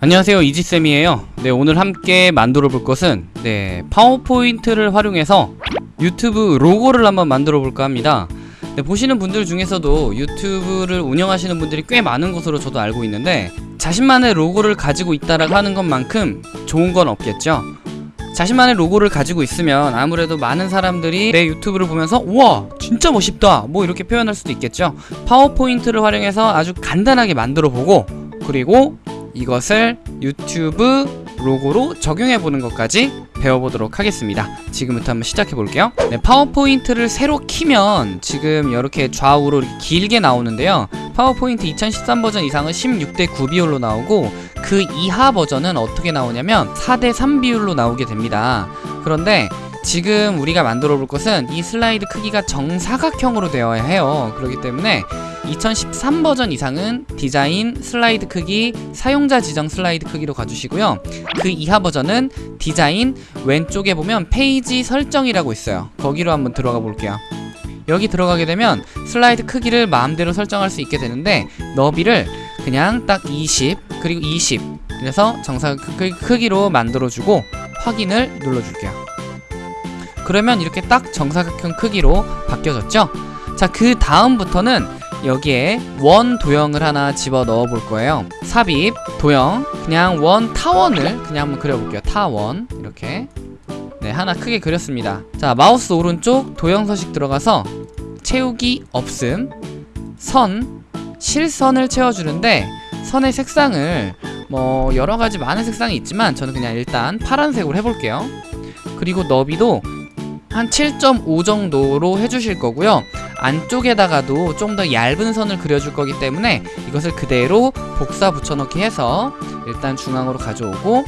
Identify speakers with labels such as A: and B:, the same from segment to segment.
A: 안녕하세요. 이지쌤이에요. 네 오늘 함께 만들어 볼 것은 네 파워포인트를 활용해서 유튜브 로고를 한번 만들어 볼까 합니다. 네, 보시는 분들 중에서도 유튜브를 운영하시는 분들이 꽤 많은 것으로 저도 알고 있는데 자신만의 로고를 가지고 있다라고 하는 것만큼 좋은 건 없겠죠? 자신만의 로고를 가지고 있으면 아무래도 많은 사람들이 내 유튜브를 보면서 우와 진짜 멋있다. 뭐 이렇게 표현할 수도 있겠죠? 파워포인트를 활용해서 아주 간단하게 만들어 보고 그리고 이것을 유튜브 로고로 적용해 보는 것까지 배워보도록 하겠습니다. 지금부터 한번 시작해 볼게요. 네, 파워포인트를 새로 키면 지금 이렇게 좌우로 이렇게 길게 나오는데요. 파워포인트 2013 버전 이상은 16대 9 비율로 나오고 그 이하 버전은 어떻게 나오냐면 4대 3 비율로 나오게 됩니다. 그런데 지금 우리가 만들어 볼 것은 이 슬라이드 크기가 정사각형으로 되어야 해요. 그렇기 때문에 2013 버전 이상은 디자인 슬라이드 크기 사용자 지정 슬라이드 크기로 가주시고요. 그 이하 버전은 디자인 왼쪽에 보면 페이지 설정이라고 있어요. 거기로 한번 들어가 볼게요. 여기 들어가게 되면 슬라이드 크기를 마음대로 설정할 수 있게 되는데 너비를 그냥 딱 20 그리고 20 그래서 정사각 크기로 만들어주고 확인을 눌러줄게요 그러면 이렇게 딱 정사각형 크기로 바뀌어졌죠? 자 그 다음부터는 여기에 원 도형을 하나 집어 넣어 볼 거예요. 삽입 도형. 그냥 원 타원을 그냥 한번 그려볼게요. 타원. 이렇게. 네 하나 크게 그렸습니다. 자 마우스 오른쪽 도형 서식 들어가서 채우기 없음. 선. 실선을 채워주는데 선의 색상을 뭐 여러가지 많은 색상이 있지만 저는 그냥 일단 파란색으로 해볼게요. 그리고 너비도 한 7.5 정도로 해주실 거고요. 안쪽에다가도 좀 더 얇은 선을 그려줄 거기 때문에 이것을 그대로 복사 붙여넣기 해서 일단 중앙으로 가져오고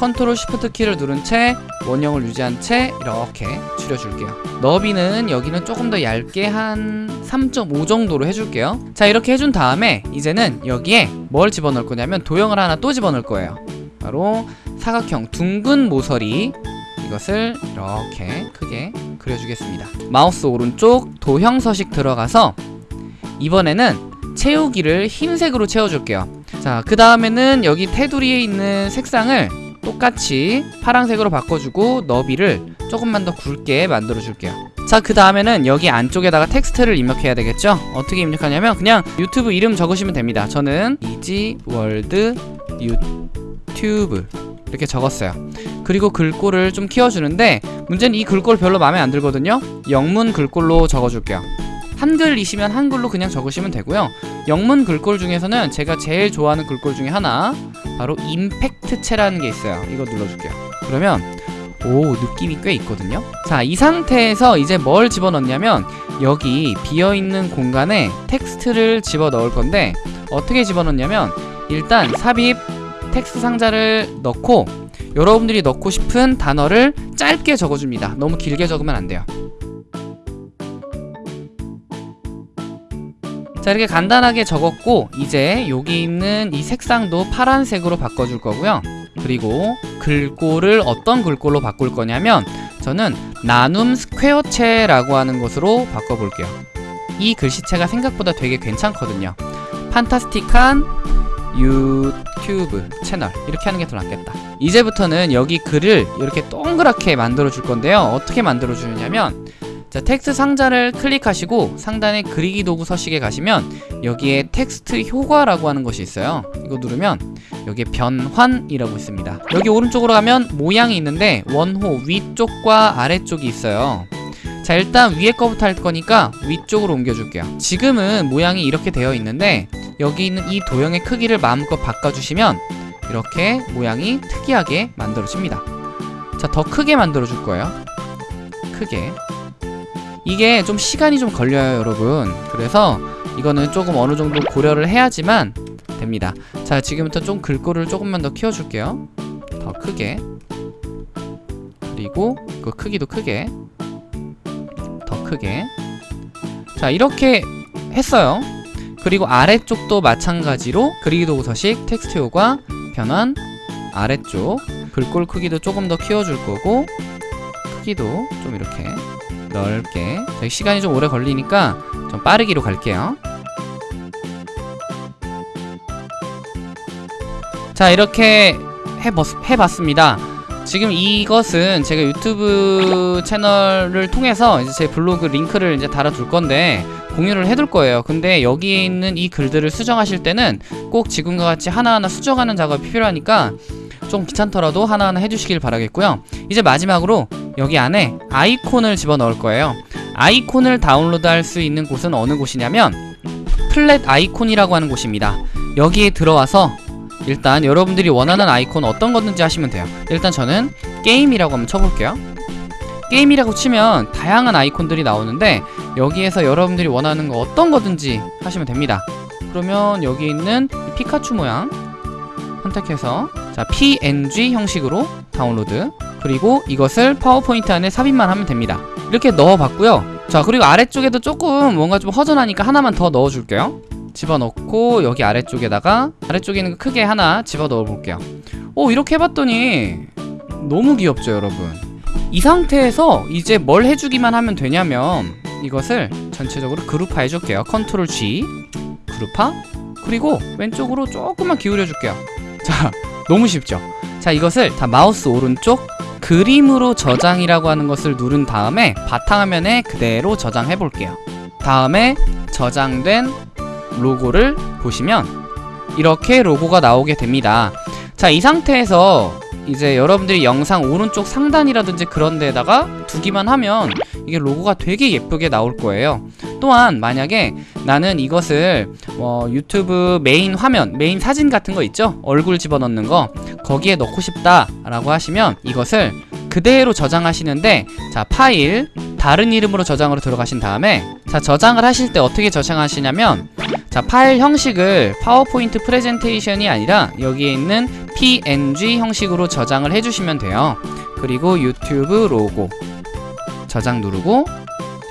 A: 컨트롤 시프트 키를 누른 채 원형을 유지한 채 이렇게 줄여줄게요. 너비는 여기는 조금 더 얇게 한 3.5 정도로 해줄게요. 자 이렇게 해준 다음에 이제는 여기에 뭘 집어넣을 거냐면 도형을 하나 또 집어넣을 거예요. 바로 사각형 둥근 모서리 이것을 이렇게 크게 그려주겠습니다. 마우스 오른쪽 도형 서식 들어가서 이번에는 채우기를 흰색으로 채워줄게요. 자 그 다음에는 여기 테두리에 있는 색상을 똑같이 파란색으로 바꿔주고 너비를 조금만 더 굵게 만들어 줄게요. 자 그 다음에는 여기 안쪽에다가 텍스트를 입력해야 되겠죠? 어떻게 입력하냐면 그냥 유튜브 이름 적으시면 됩니다. 저는 이지월드 유튜브 이렇게 적었어요 그리고 글꼴을 좀 키워주는데 문제는 이 글꼴 별로 마음에 안 들거든요. 영문 글꼴로 적어줄게요. 한글이시면 한글로 그냥 적으시면 되고요. 영문 글꼴 중에서는 제가 제일 좋아하는 글꼴 중에 하나 바로 임팩트체라는 게 있어요. 이거 눌러줄게요. 그러면 오 느낌이 꽤 있거든요. 자 이 상태에서 이제 뭘 집어넣냐면 여기 비어있는 공간에 텍스트를 집어넣을 건데 어떻게 집어넣냐면 일단 삽입 텍스트 상자를 넣고 여러분들이 넣고 싶은 단어를 짧게 적어줍니다. 너무 길게 적으면 안 돼요. 자 이렇게 간단하게 적었고 이제 여기 있는 이 색상도 파란색으로 바꿔줄 거고요. 그리고 글꼴을 어떤 글꼴로 바꿀 거냐면 저는 나눔 스퀘어체라고 하는 것으로 바꿔볼게요. 이 글씨체가 생각보다 되게 괜찮거든요. fantastic한 유튜브 채널. 이렇게 하는 게 더 낫겠다. 이제부터는 여기 글을 이렇게 동그랗게 만들어 줄 건데요. 어떻게 만들어 주느냐면 자 텍스트 상자를 클릭하시고 상단에 그리기 도구 서식에 가시면 여기에 텍스트 효과라고 하는 것이 있어요. 이거 누르면 여기에 변환이라고 있습니다. 여기 오른쪽으로 가면 모양이 있는데 원호 위쪽과 아래쪽이 있어요. 자 일단 위에 거부터 할 거니까 위쪽으로 옮겨줄게요. 지금은 모양이 이렇게 되어 있는데 여기 있는 이 도형의 크기를 마음껏 바꿔주시면 이렇게 모양이 특이하게 만들어집니다. 자 더 크게 만들어 줄 거예요. 크게. 이게 좀 시간이 좀 걸려요 여러분. 그래서 이거는 조금 어느 정도 고려를 해야지만 됩니다. 자 지금부터 좀 글꼴을 조금만 더 키워줄게요. 더 크게. 그리고 그 크기도 크게. 더 크게. 자 이렇게 했어요 그리고 아래쪽도 마찬가지로 그리기 도구 서식 텍스트 효과 변환 아래쪽 글꼴 크기도 조금 더 키워줄 거고 크기도 좀 이렇게 넓게. 저희 시간이 좀 오래 걸리니까 좀 빠르기로 갈게요. 자 이렇게 해봤, 해봤습니다 지금 이것은 제가 유튜브 채널을 통해서 이제 제 블로그 링크를 이제 달아둘 건데 공유를 해둘 거예요. 근데 여기에 있는 이 글들을 수정하실 때는 꼭 지금과 같이 하나하나 수정하는 작업이 필요하니까 좀 귀찮더라도 하나하나 해주시길 바라겠고요. 이제 마지막으로 여기 안에 아이콘을 집어넣을 거예요. 아이콘을 다운로드 할 수 있는 곳은 어느 곳이냐면 플랫 아이콘이라고 하는 곳입니다. 여기에 들어와서 일단 여러분들이 원하는 아이콘 어떤 거든지 하시면 돼요. 일단 저는 게임이라고 한번 쳐볼게요. 게임이라고 치면 다양한 아이콘들이 나오는데 여기에서 여러분들이 원하는 거 어떤 거든지 하시면 됩니다. 그러면 여기 있는 이 피카츄 모양 선택해서 자 png 형식으로 다운로드. 그리고 이것을 파워포인트 안에 삽입만 하면 됩니다. 이렇게 넣어봤고요. 자 그리고 아래쪽에도 조금 뭔가 좀 허전하니까 하나만 더 넣어줄게요 집어넣고 여기 아래쪽에다가 아래쪽에 있는 거 크게 하나 집어넣어 볼게요. 오 이렇게 해봤더니 너무 귀엽죠 여러분. 이 상태에서 이제 뭘 해주기만 하면 되냐면 이것을 전체적으로 그룹화 해줄게요. 컨트롤 G 그룹화 그리고 왼쪽으로 조금만 기울여 줄게요. 자 너무 쉽죠? 자 이것을 다 마우스 오른쪽 그림으로 저장이라고 하는 것을 누른 다음에 바탕화면에 그대로 저장해 볼게요. 다음에 저장된 로고를 보시면 이렇게 로고가 나오게 됩니다. 자 이 상태에서 이제 여러분들이 영상 오른쪽 상단이라든지 그런 데다가 두기만 하면 이게 로고가 되게 예쁘게 나올 거예요. 또한 만약에 나는 이것을 뭐 유튜브 메인 화면 메인 사진 같은 거 있죠? 얼굴 집어넣는 거 거기에 넣고 싶다 라고 하시면 이것을 그대로 저장하시는데 자 파일 다른 이름으로 저장으로 들어가신 다음에 자 저장을 하실 때 어떻게 저장하시냐면 자 파일 형식을 파워포인트 프레젠테이션이 아니라 여기에 있는 png 형식으로 저장을 해주시면 돼요. 그리고 유튜브 로고 저장 누르고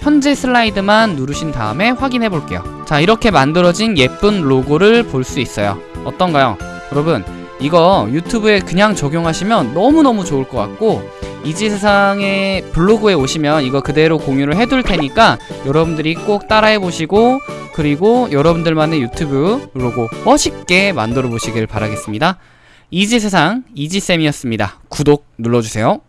A: 현재 슬라이드만 누르신 다음에 확인해 볼게요. 자 이렇게 만들어진 예쁜 로고를 볼 수 있어요. 어떤가요? 여러분 이거 유튜브에 그냥 적용하시면 너무너무 좋을 것 같고 이지세상의 블로그에 오시면 이거 그대로 공유를 해둘 테니까 여러분들이 꼭 따라해 보시고 그리고 여러분들만의 유튜브 로고 멋있게 만들어 보시길 바라겠습니다. 이지세상 이지쌤이었습니다. 구독 눌러주세요